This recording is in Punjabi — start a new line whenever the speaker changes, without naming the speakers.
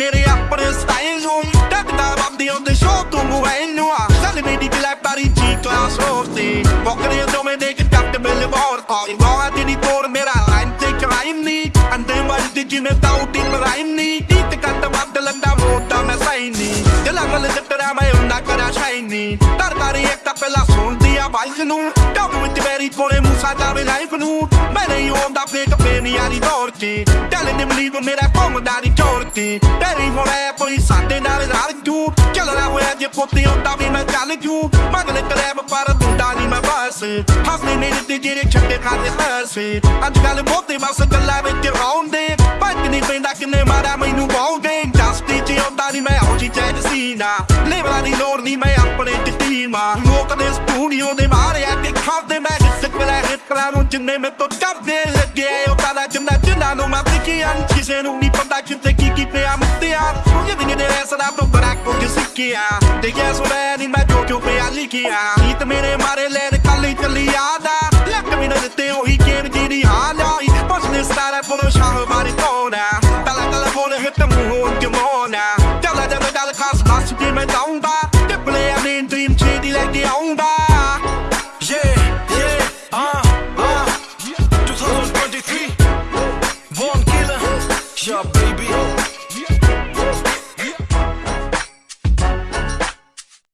ਮੇਰੇ ਆਪਣੇ ਸਟਾਈਲ ਨੂੰ। ਟੱਕਦਾ ਬੰਦੀ ਉਹਦੇ ਸ਼ੋਅ ਤੋਂ ਗੁਵੈਨੂ ਆ ਸਾਡੇ ਮੇਰੀ ਬਲੈਕਬਰੀ ਜੀ ਕਲਾਸ ਹੋਰਤੀ ਬੋਕਰੇ ਤੋਂ ਮੈਂ ਦੇਖ ਟੱਟ ਬਿਲ ਬੋਰ ਆ ਇਨਵਾ ਤੇਰੀ ਤੋਰ ਮੇਰਾ ਲਾਈਨ ਤੇ ਕਰਾਈਮ ਨਹੀਂ ਅੰਦੇ ਵਾਲੀ ਜਿਵੇਂ ਤਾਂ ਜੱਟਰਾ ਕਰਾ ਸ਼ਾਈਨੀ ਤਰ ਤਾਰੀ ਇੱਕ ਤਾਂ ਪਹਿਲਾਂ ਸੁਣਦੀ ਆ ਵਾਈਸ ਨੂੰ। ਕੰਮ ਵਿੱਚ ਮੇਰੀ ਕੋਲੇ ਮੂਸਾ ਜਾਵੇ ਲਾਈਫ ਨੂੰ। ਮੈਂ ਨਹੀਂ ਹੁੰਦਾ ਫੇਕ ਪੇਨੀ ਯਾਰੀ ਦੌੜ ਕੇ ਟੈਲੇ ਨੇ ਬਲੀਵ ਮੇਰਾ ਘੁੰਮਦਾ ਚੋਰ ਤੇ ਤੇਰੀ ਹੋਣਾ ਕੋਈ ਸਾਡੇ ਨਾਲ ਰਲ ਜੂ। ਚੱਲਣਾ ਹੋਇਆ ਜੇ ਪੋਤੀ ਹੁੰਦਾ ਵੀ ਮੈਂ ਚੱਲ ਜੂ। ਮੰਗਲੇ ਕਲੈਬ ਪਰ ਦੁੰਡਾ ਨਹੀਂ ਮੈਂ ਬਸ। ਹੱਸਦੇ ਨਹੀਂ ਤੇ ਜਿਹੜੇ ਛੱਡੇ ਖਾਦੇ ਹੱਸੇ ਅੱਜ ਕੱਲ ਬਹੁਤੇ ਬਸ ਗੱਲਾਂ ਲੇਵਲਾਂ ਦੀ ਲੋੜ ਨਹੀਂ ਮੈਂ ਆਪਣੇ ਟਿੱਟੀ ਮਾਂ ਲੋਕ ਦੇ ਸਟੂਡੀਓ ਦੇ ਮਾਰਿਆ ਤੇ ਖਾਦੇ ਮੈਂ ਜਿੱਤ ਕਲਾ ਨੂੰ ਜਿੰਨੇ ਮੈਂ ਤੋਂ ਡਰਦੇ ਲੱਗੇ ਉਹ ਕਾਲਾ ਜਿੰਨਾ ਜਿੰਨਾ ਨੂੰ ਮੈਂ ਸਿੱਖਿਆ ਕਿਸੇ ਨੂੰ ਨਹੀਂ ਪਤਾ ਕਿੱਥੇ ਕੀ ਕੀਤੇ ਆ ਮੁੱਤਿਆ ਸੁਣਿਆ ਵੀ ਨਹੀਂ ਦੇ ਸਦਾ ਤੋਂ ਬੜਾ ਕੁਝ ਸਿੱਖਿਆ। ਤੇ ਯਾ ਸੁਣਿਆ ਨਹੀਂ ਮੈਂ ਜੋ ਕਿਉਂ ਪਿਆ ਲਿਖਿਆ। ਗੀਤ ਮੇਰੇ ਮਾਰੇ ਲੈਣ ਕੱਲੀ ਚੱਲੀ ਆਦਾ ਲੱਕ ਵੀ ਨਾ ਦਿੱਤੇ, ਉਹੀ ਕੇਨ ਜੀ ਦੀ ਹਾਲ ਆਈ ਬਸ ਨੇ ਸਾਰਾ ਪਰੋਸ਼ਾਨ ਮਾਰੀ ਤੋੜਾ ਤਲਾ ਤਲਾ ਬੋਲੇ ਹਿੱਤ ਮੂੰਹ ਕਿਉਂ dream down bar They play dream shady like the own bar
Yeah, yeah, uh, uh. 2023 killer, yeah baby.